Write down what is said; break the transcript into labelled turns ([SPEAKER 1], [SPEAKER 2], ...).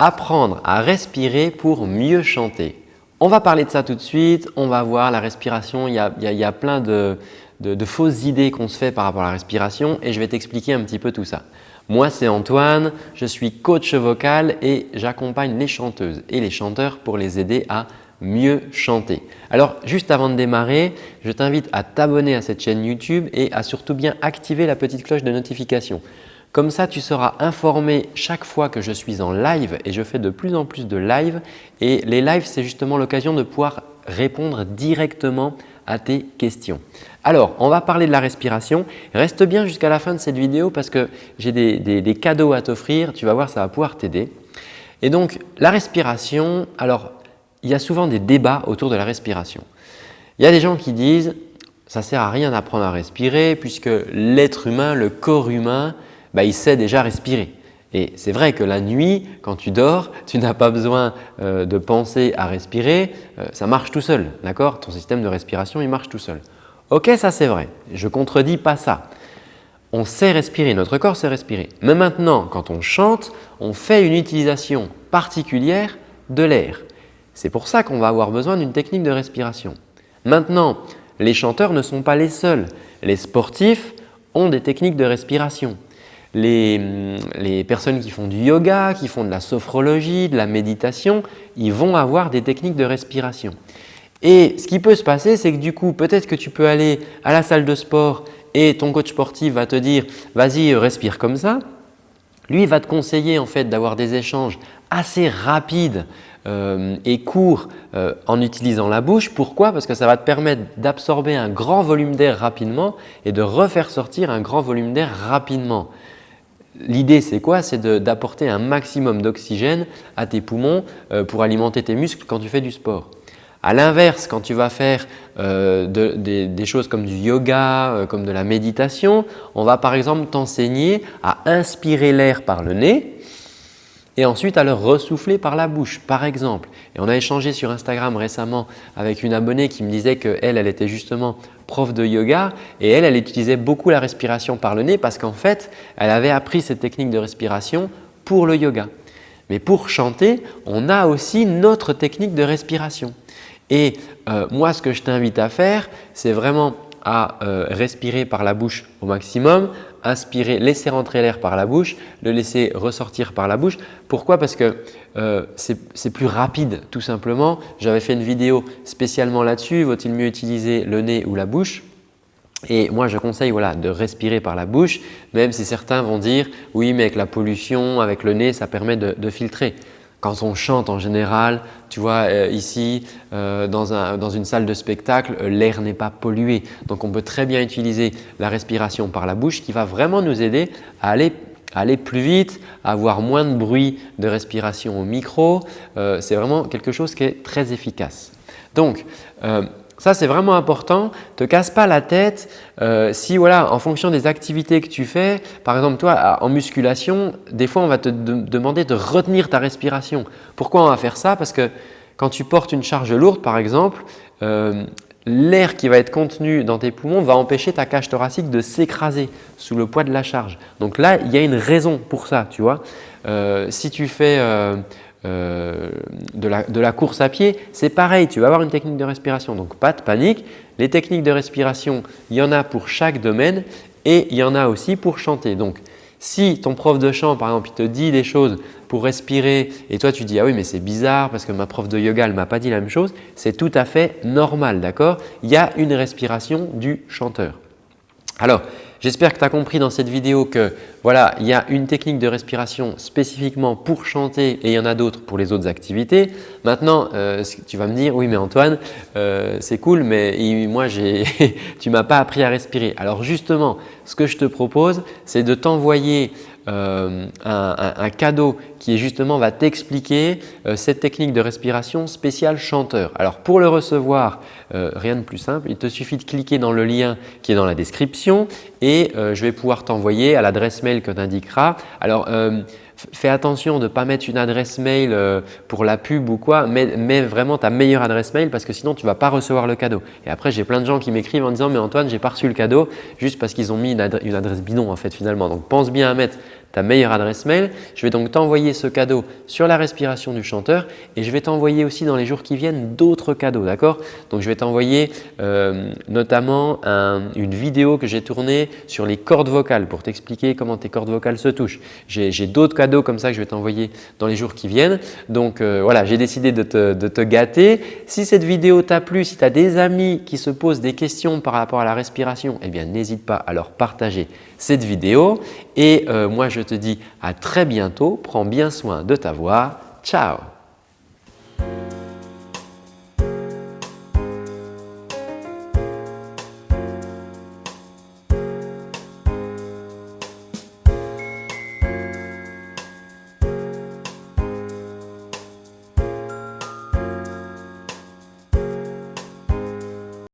[SPEAKER 1] apprendre à respirer pour mieux chanter. On va parler de ça tout de suite, on va voir la respiration, il y a, plein de, fausses idées qu'on se fait par rapport à la respiration et je vais t'expliquer un petit peu tout ça. Moi, c'est Antoine, je suis coach vocal et j'accompagne les chanteuses et les chanteurs pour les aider à mieux chanter. Alors, juste avant de démarrer, je t'invite à t'abonner à cette chaîne YouTube et à surtout bien activer la petite cloche de notification. Comme ça, tu seras informé chaque fois que je suis en live et je fais de plus en plus de live. Et les lives, c'est justement l'occasion de pouvoir répondre directement à tes questions. Alors, on va parler de la respiration. Reste bien jusqu'à la fin de cette vidéo parce que j'ai des, cadeaux à t'offrir. Tu vas voir, ça va pouvoir t'aider. Et donc, la respiration, alors il y a souvent des débats autour de la respiration. Il y a des gens qui disent « ça ne sert à rien d'apprendre à respirer puisque l'être humain, le corps humain, bah, il sait déjà respirer. Et c'est vrai que la nuit, quand tu dors, tu n'as pas besoin euh, de penser à respirer, euh, ça marche tout seul, d'accord? Ton système de respiration, il marche tout seul. Ok, ça c'est vrai, je ne contredis pas ça. On sait respirer, notre corps sait respirer. Mais maintenant, quand on chante, on fait une utilisation particulière de l'air. C'est pour ça qu'on va avoir besoin d'une technique de respiration. Maintenant, les chanteurs ne sont pas les seuls. Les sportifs ont des techniques de respiration les, personnes qui font du yoga, qui font de la sophrologie, de la méditation, ils vont avoir des techniques de respiration. Et ce qui peut se passer, c'est que du coup, peut-être que tu peux aller à la salle de sport et ton coach sportif va te dire « vas-y, respire comme ça ». Lui, il va te conseiller en fait d'avoir des échanges assez rapides euh, et courts euh, en utilisant la bouche. Pourquoi? Parce que ça va te permettre d'absorber un grand volume d'air rapidement et de refaire sortir un grand volume d'air rapidement. L'idée, c'est quoi? C'est d'apporter un maximum d'oxygène à tes poumons euh, pour alimenter tes muscles quand tu fais du sport. À l'inverse, quand tu vas faire euh, des, choses comme du yoga, euh, comme de la méditation, on va par exemple t'enseigner à inspirer l'air par le nez et ensuite à le ressouffler par la bouche par exemple. Et on a échangé sur Instagram récemment avec une abonnée qui me disait qu'elle, elle était justement prof de yoga et elle, elle utilisait beaucoup la respiration par le nez parce qu'en fait, elle avait appris cette technique de respiration pour le yoga. Mais pour chanter, on a aussi notre technique de respiration. Et euh, moi, ce que je t'invite à faire, c'est vraiment à euh, respirer par la bouche au maximum, inspirer, laisser rentrer l'air par la bouche, le laisser ressortir par la bouche. Pourquoi? Parce que euh, c'est plus rapide tout simplement. J'avais fait une vidéo spécialement là-dessus, vaut-il mieux utiliser le nez ou la bouche? Et moi, je conseille de respirer par la bouche, même si certains vont dire « oui, mais avec la pollution, avec le nez, ça permet de filtrer » quand on chante en général, tu vois euh, ici euh, dans, une salle de spectacle, euh, l'air n'est pas pollué. Donc on peut très bien utiliser la respiration par la bouche qui va vraiment nous aider à aller plus vite, à avoir moins de bruit de respiration au micro. c'est vraiment quelque chose qui est très efficace. Donc, ça, c'est vraiment important. Te casse pas la tête euh, si voilà, en fonction des activités que tu fais, par exemple toi en musculation, des fois on va te demander de retenir ta respiration. Pourquoi on va faire ça? Parce que quand tu portes une charge lourde par exemple, euh, l'air qui va être contenu dans tes poumons va empêcher ta cage thoracique de s'écraser sous le poids de la charge. Donc là, il y a une raison pour ça. Tu vois. Euh, si tu fais euh, de, la, course à pied, c'est pareil, tu vas avoir une technique de respiration. Donc, pas de panique. Les techniques de respiration, il y en a pour chaque domaine et il y en a aussi pour chanter. Donc, si ton prof de chant, par exemple, il te dit des choses pour respirer et toi tu dis « ah oui mais c'est bizarre parce que ma prof de yoga ne m'a pas dit la même chose », c'est tout à fait normal, d'accord? Il y a une respiration du chanteur. Alors, J'espère que tu as compris dans cette vidéo que voilà, il y a une technique de respiration spécifiquement pour chanter et il y en a d'autres pour les autres activités. Maintenant, euh, tu vas me dire « oui mais Antoine, euh, c'est cool mais moi tu m'as pas appris à respirer ». Alors justement, ce que je te propose, c'est de t'envoyer euh, un, cadeau qui justement va t'expliquer euh, cette technique de respiration spéciale chanteur. Alors pour le recevoir, euh, rien de plus simple, il te suffit de cliquer dans le lien qui est dans la description et je vais pouvoir t'envoyer à l'adresse mail que tu indiqueras. Alors fais attention de ne pas mettre une adresse mail pour la pub ou quoi, mets, vraiment ta meilleure adresse mail parce que sinon tu ne vas pas recevoir le cadeau. Et après, j'ai plein de gens qui m'écrivent en disant « mais Antoine, j'ai pas reçu le cadeau » juste parce qu'ils ont mis une, adresse bidon en fait finalement. Donc pense bien à mettre ta meilleure adresse mail. Je vais donc t'envoyer ce cadeau sur la respiration du chanteur et je vais t'envoyer aussi dans les jours qui viennent d'autres cadeaux. D'accord? Donc, je vais t'envoyer euh, notamment une vidéo que j'ai tournée sur les cordes vocales pour t'expliquer comment tes cordes vocales se touchent. J'ai d'autres cadeaux comme ça que je vais t'envoyer dans les jours qui viennent. Donc, euh, voilà, j'ai décidé de te, gâter. Si cette vidéo t'a plu, si tu as des amis qui se posent des questions par rapport à la respiration, eh bien n'hésite pas à leur partager cette vidéo. Et euh, moi, je te dis à très bientôt. Prends bien soin de ta voix. Ciao